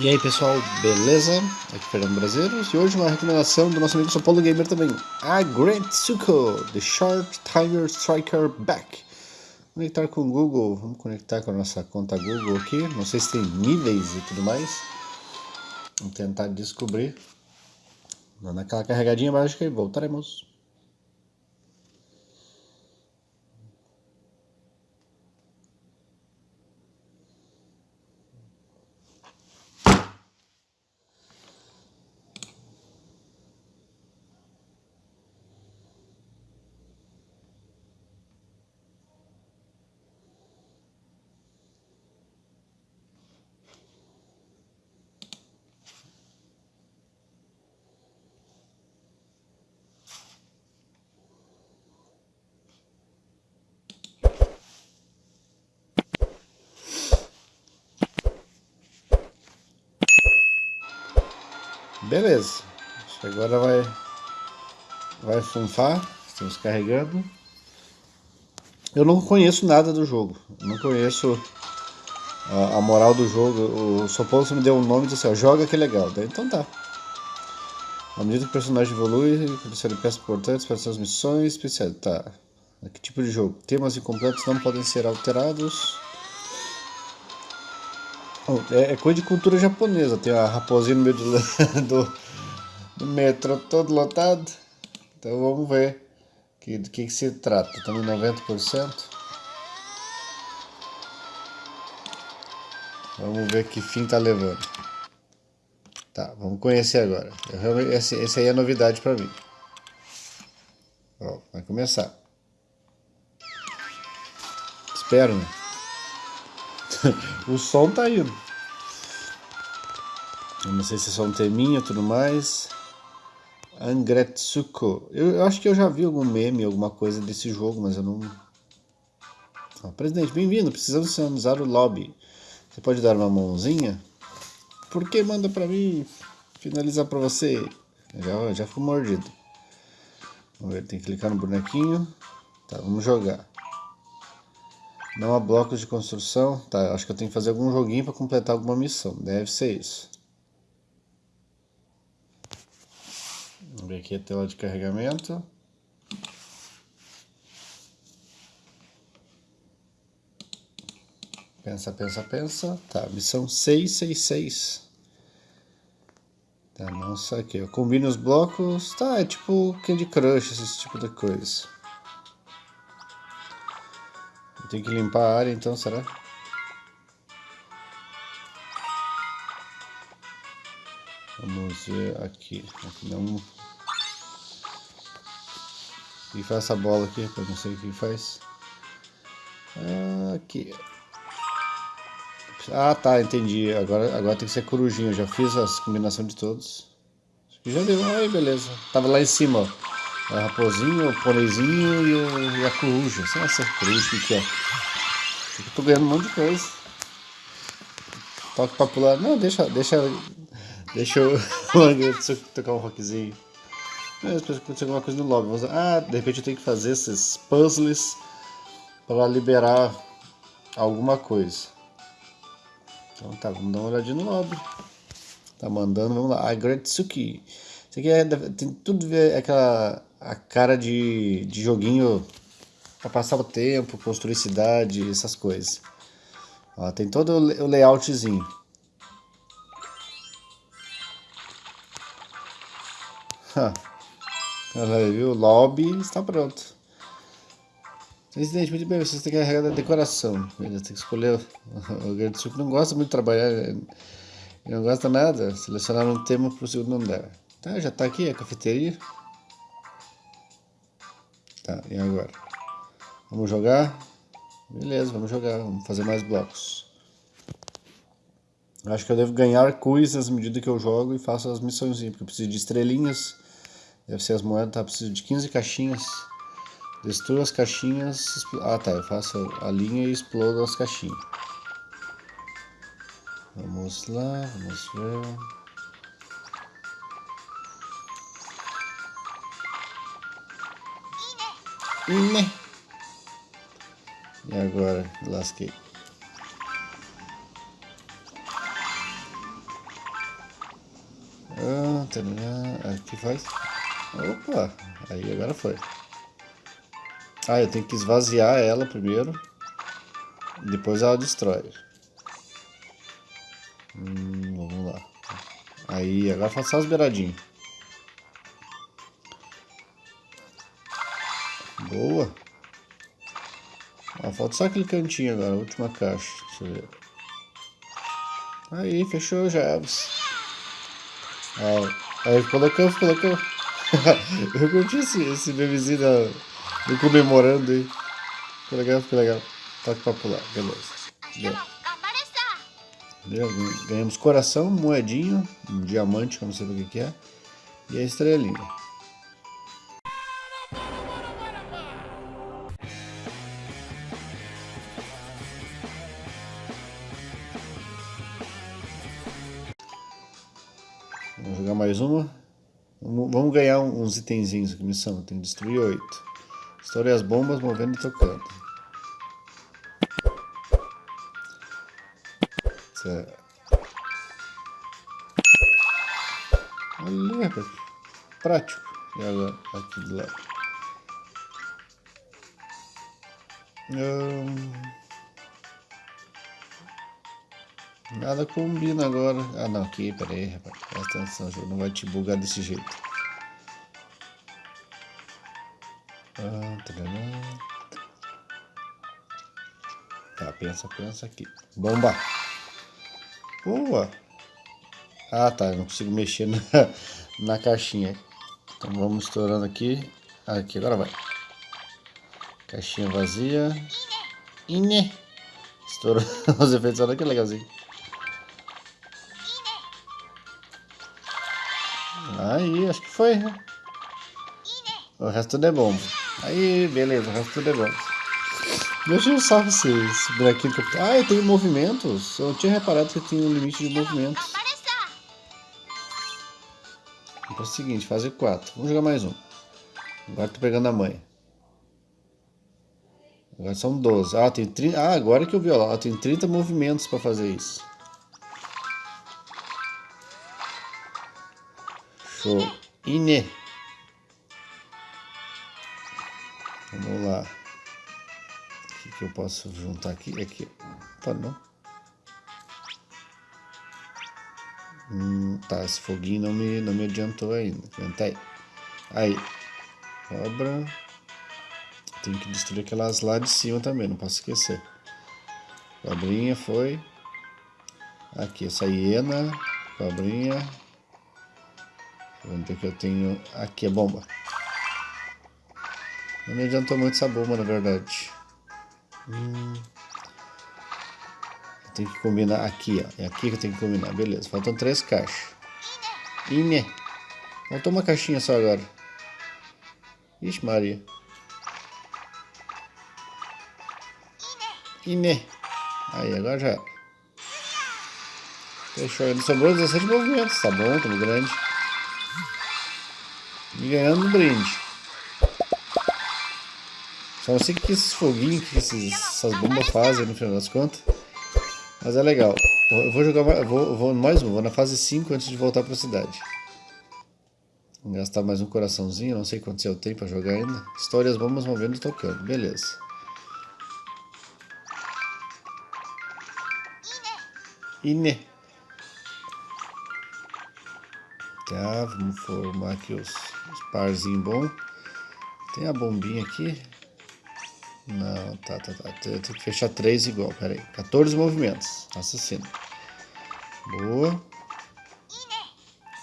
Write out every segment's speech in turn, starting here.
E aí pessoal, beleza? Aqui é Fernando Brasileiros e hoje uma recomendação do nosso amigo São Paulo Gamer também Agretsuko, The Sharp Tiger Striker Back. Conectar com o Google, vamos conectar com a nossa conta Google aqui Não sei se tem níveis e tudo mais. Vamos tentar descobrir. Dando aquela carregadinha básica e voltaremos Beleza. Agora vai, vai funfar. Estamos carregando. Eu não conheço nada do jogo. Não conheço a, a, moral do jogo. O Soposo me deu um nome e disse assim, ó, joga que é legal. Daí, então tá. À medida que o personagem evolui, ele peças importantes para suas missões especiais. Tá. Que tipo de jogo? Temas incompletos não podem ser alterados. É, é, coisa de cultura japonesa. Tem a raposinha no meio do, do, do metrô todo lotado. Então vamos ver que, do que, que se trata. Estamos em 90%. Vamos ver que fim tá levando. Tá, vamos conhecer agora. Eu, esse aí é novidade para mim. Vai começar. Espero, né? o som tá indo. Eu não sei se é só um teminho e tudo mais. Angretsuko. Eu, eu, acho que eu já vi algum meme, alguma coisa desse jogo, mas eu não... Oh, presidente, bem-vindo. Precisamos sinalizar o lobby. Você pode dar uma mãozinha? Por que manda pra mim? Finalizar pra você. Já, já ficou mordido. Vamos ver, tem que clicar no bonequinho. Tá, vamos jogar. Não há blocos de construção. Tá, acho que eu tenho que fazer algum joguinho para completar alguma missão. Deve ser isso. Vamos ver aqui a tela de carregamento. Pensa, pensa, pensa. Tá, missão 666. Tá, nossa, aqui. Eu combino os blocos. Tá, é tipo Candy Crush, esse tipo de coisa. Tem que limpar a área então, será? Vamos ver aqui. Aqui não. E faz essa bola aqui, eu não sei o que faz. Aqui. Ah, tá, entendi. Agora, agora tem que ser corujinha. Eu já fiz as combinações de todos. Já deu. Aí, beleza. Tava lá em cima, ó. A raposinha, o pôneizinho e, o, e a coruja. Sei lá essa coruja, o que é? Eu tô ganhando um monte de coisa. Toque pra pular. Não, deixa, deixa, deixa eu tocar um rockzinho. Mas que acontecer alguma coisa no lobby. Ah, de repente eu tenho que fazer esses puzzles para liberar alguma coisa. Então tá, vamos dar uma olhadinha no lobby. Tá mandando, vamos lá. Agretsuki. Isso aqui é, tem tudo a ver aquela a cara de, de joguinho para passar o tempo, construir cidade, essas coisas. Ó, tem todo o layoutzinho. Viu? O lobby está pronto. Presidente, muito bem, você tem que carregar a decoração. Tem que escolher. O grande suco não gosta muito de trabalhar. Ele não gosta nada. Selecionar um tema para o segundo andar. Tá, já está aqui a cafeteria. Tá, e agora? Vamos jogar? Beleza, vamos jogar, vamos fazer mais blocos. Acho que eu devo ganhar coisas à medida que eu jogo e faço as missões, porque eu preciso de estrelinhas. Deve ser as moedas, tá? Preciso de 15 caixinhas. Destrua as caixinhas. Ah tá, eu faço a linha e explodo as caixinhas. Vamos lá, vamos ver. Né? E agora, lasquei. Aqui faz. Opa! Aí agora foi. Ah, eu tenho que esvaziar ela primeiro. Depois ela destrói. Hum, vamos lá. Aí, agora falta só os beiradinhos. Falta só aquele cantinho agora, a última caixa. Deixa eu ver. Aí, fechou já. Ah, aí, colocamos, colocamos. eu curti esse, esse memezinho da, do comemorando aí. Ficou legal, ficou legal. Toque pra pular, beleza. Ganhamos coração, moedinho, um diamante, eu não sei o que é, e a estrelinha. Jogar mais uma. Vamos ganhar uns itenzinhos aqui, missão. Tem que destruir oito. Estourei as bombas, movendo e tocando. Certo. Olha, prático. E agora, aqui do lado. Nada combina agora. Ah não, aqui, pera aí, rapaz. Presta atenção, jogo não vai te bugar desse jeito. Ah, tá, pensa, pensa aqui. Bomba! Boa! Ah tá, eu não consigo mexer na, na caixinha. Então vamos estourando aqui. Aqui, agora vai. Caixinha vazia. Ine! Estourou os efeitos, olha que legalzinho. Acho que foi, né? O resto tudo é bom. Aí, beleza, o resto tudo é bom. Deixa eu só esse, esse bonequinho que eu... Ah, eu tenho movimentos. Eu tinha reparado que eu tinha um limite de movimentos. Então é o seguinte, fazer quatro. Vamos jogar mais um. Agora tô pegando a mãe. Agora são 12. Ah, tem 30... ah agora que eu vi, ó. Tem 30 movimentos para fazer isso. Show. Ine. Vamos lá. O que, que eu posso juntar aqui? Aqui. Tá, não. Hum, tá, esse foguinho não me, não me adiantou ainda. Aguenta aí. Aí. Cobra. Tem que destruir aquelas lá de cima também, não posso esquecer. Cobrinha foi. Aqui, essa hiena. Cobrinha. Vamos ver que eu tenho... Aqui a bomba. Não me adiantou muito essa bomba, na verdade. Hum. Tem que combinar aqui, ó. É aqui que eu tenho que combinar. Beleza, faltam três caixas. Ine. Faltou uma caixinha só agora. Ixi, Maria. Ine. Aí, agora já. Fechou. Sobrou 17 movimentos. Tá bom, tá grande. E ganhando um brinde. Só não sei o que esses foguinhos, que esses, essas bombas fazem no final das contas. Mas é legal. Eu vou jogar mais, vou, vou mais um, vou na fase 5 antes de voltar para a cidade. Vou gastar mais um coraçãozinho, não sei quantos eu tenho para jogar ainda. Histórias bombas movendo e tocando, beleza. Ine. Tá, vamos formar aqui os, os parzinhos bons. Tem a bombinha aqui. Não, tá, tá, tá. Eu tenho que fechar três igual, pera aí. 14 movimentos. Assassino. Boa.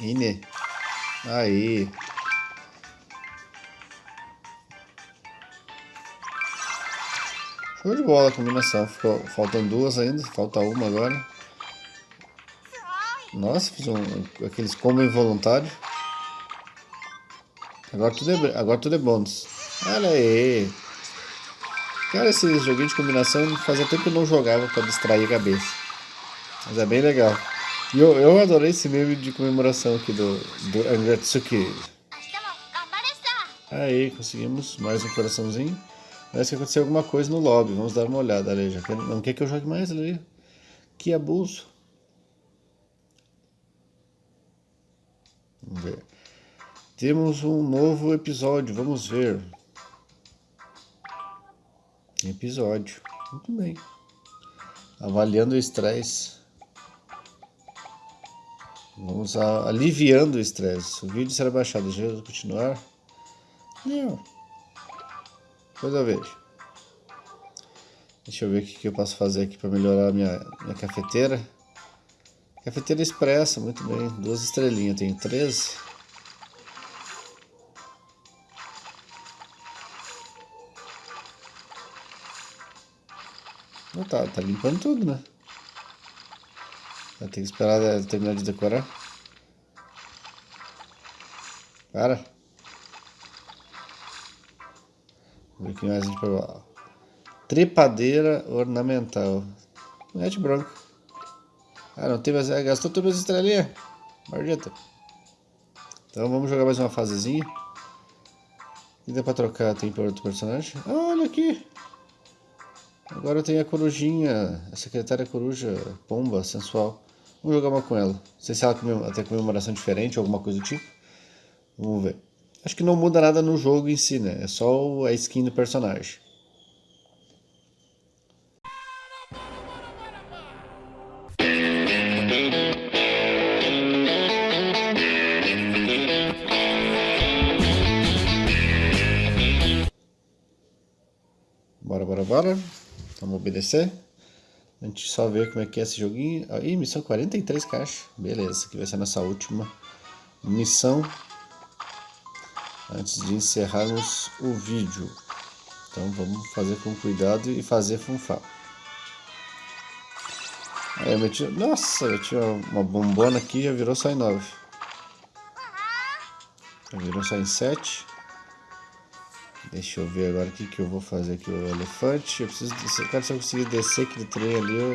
Ine. Aí. Show de bola a combinação. Ficou, faltam duas ainda. Falta uma agora. Nossa, fiz um, aqueles combo involuntário. Agora tudo é, agora tudo é bônus. Olha aí. Cara, esse joguinho de combinação fazia tempo que eu não jogava para distrair a cabeça. Mas é bem legal. E eu, eu adorei esse meme de comemoração aqui do, do Angatsuki. Aí, conseguimos mais um coraçãozinho. Parece que aconteceu alguma coisa no lobby. Vamos dar uma olhada quer, não quer que eu jogue mais ali. Que abuso. Vamos ver. Temos um novo episódio, vamos ver. Episódio. Muito bem. Avaliando o estresse. Vamos a, aliviando o estresse. O vídeo será baixado. Deixa eu continuar. Não. Depois eu vejo. Deixa eu ver o que eu posso fazer aqui para melhorar a minha, minha cafeteira. Cafeteira expressa, muito bem. Duas estrelinhas, tenho 13. Não tá, tá limpando tudo, né? Vai ter que esperar ela terminar de decorar. Para. Vamos ver o que mais a gente pode... Trepadeira ornamental. Net branco. Ah, não tem mais... Ah, gastou todas as estrelinhas. Maldita. Então vamos jogar mais uma fasezinha. E dá pra trocar, tem para outro personagem. Olha aqui. Agora tem a corujinha, a secretária coruja, pomba, sensual. Vamos jogar uma com ela. Não sei se ela tem comemoração diferente alguma coisa do tipo. Vamos ver. Acho que não muda nada no jogo em si, né? É só a skin do personagem. Bora, bora, bora. Vamos obedecer. A gente só vê como é que é esse joguinho. Ih, missão 43 caixas. Beleza, aqui vai ser a nossa última missão. Antes de encerrarmos o vídeo. Então vamos fazer com cuidado e fazer funfar. Aí eu meti... Nossa, eu tinha uma bombona aqui já virou só em 9. Já virou só em 7. Deixa eu ver agora o que, que eu vou fazer aqui. O elefante. Eu preciso descer. Se eu conseguir descer aquele trem ali, eu,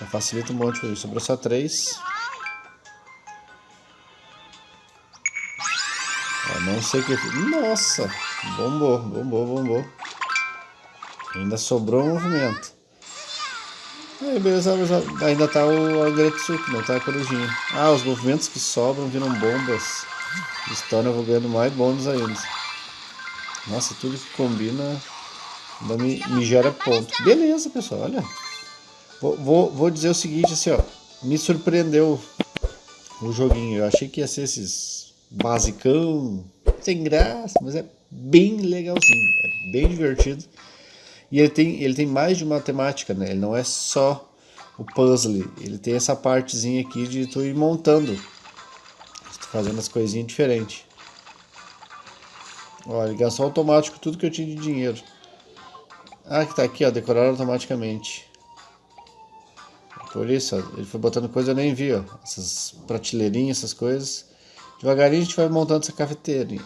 eu facilito um monte. Sobrou só três. Ó, não sei o que. Nossa! Bombou, bombou, bombou. Ainda sobrou um movimento. Aí, beleza, ainda tá o Agretsuki, não tá a corujinha. Ah, os movimentos que sobram viram bombas. Torna eu vou ganhando mais bônus ainda. Nossa, tudo que combina me, me gera ponto. Beleza, pessoal, olha. Vou, vou, vou dizer o seguinte, assim, ó. Me surpreendeu o joguinho. Eu achei que ia ser esses basicão, sem graça, mas é bem legalzinho. É bem divertido. E ele tem, ele tem mais de matemática, né? Ele não é só o puzzle. Ele tem essa partezinha aqui de tu ir montando. Fazendo as coisinhas diferentes. Ó, ligação automática, tudo que eu tinha de dinheiro. Ah, que tá aqui, ó, decorar automaticamente. Por isso, ó, ele foi botando coisa eu nem vi, ó. Essas prateleirinhas, essas coisas. Devagarinho a gente vai montando essa cafeteira.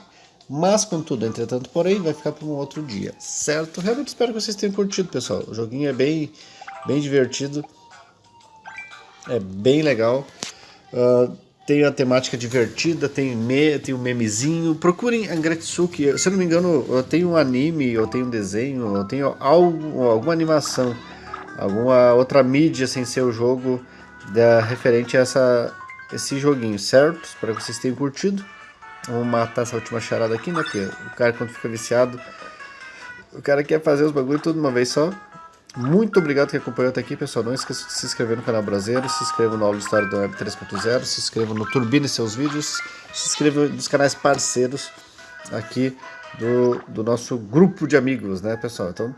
Mas, contudo, entretanto, porém, vai ficar para um outro dia, certo? Realmente espero que vocês tenham curtido, pessoal. O joguinho é bem, bem divertido. É bem legal. Uh, tem a temática divertida, tem, me, tem um memezinho. Procurem Angretsuki. Se eu não me engano, eu tenho um anime, eu tenho um desenho, eu tenho algo, alguma animação, alguma outra mídia sem ser o jogo da, referente a essa, esse joguinho, certo? Espero que vocês tenham curtido. Vamos matar essa última charada aqui, né? Porque o cara quando fica viciado, o cara quer fazer os bagulho tudo uma vez só. Muito obrigado que acompanhou até aqui, pessoal. Não esqueça de se inscrever no canal Brasileiro, se inscreva no aula de História do Web 3.0, se inscreva no Turbine seus vídeos, se inscreva nos canais parceiros aqui do, do nosso grupo de amigos, né, pessoal? Então,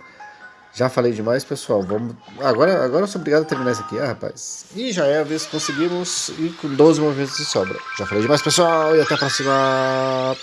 já falei demais, pessoal. Vamos agora, agora eu sou obrigado a terminar isso aqui, ah, rapaz. E já é a vez que conseguimos ir com 12 movimentos de sobra. Já falei demais, pessoal, e até a próxima.